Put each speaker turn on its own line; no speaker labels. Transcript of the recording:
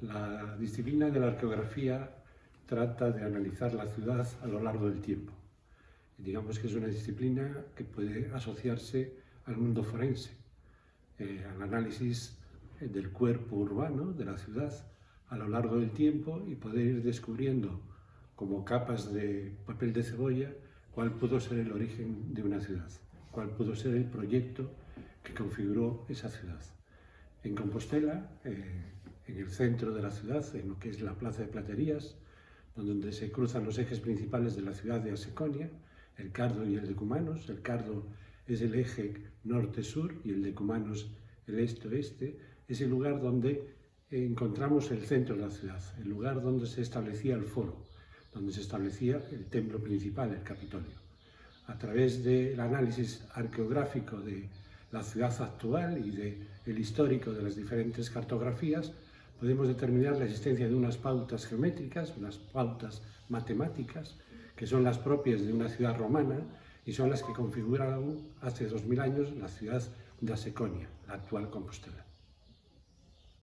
La disciplina de la arqueografía trata de analizar la ciudad a lo largo del tiempo. Digamos que es una disciplina que puede asociarse al mundo forense, eh, al análisis del cuerpo urbano de la ciudad a lo largo del tiempo y poder ir descubriendo como capas de papel de cebolla cuál pudo ser el origen de una ciudad, cuál pudo ser el proyecto que configuró esa ciudad. En Compostela, eh, en el centro de la ciudad, en lo que es la Plaza de Platerías, donde se cruzan los ejes principales de la ciudad de Aseconia, el Cardo y el de Cumanos. El Cardo es el eje norte-sur y el de Cumanos el este-oeste. Es el lugar donde encontramos el centro de la ciudad, el lugar donde se establecía el foro, donde se establecía el templo principal, el Capitolio. A través del análisis arqueográfico de la ciudad actual y del histórico de las diferentes cartografías, podemos determinar la existencia de unas pautas geométricas, unas pautas matemáticas, que son las propias de una ciudad romana y son las que configuraron hace 2000 años la ciudad de Aseconia, la actual Compostela.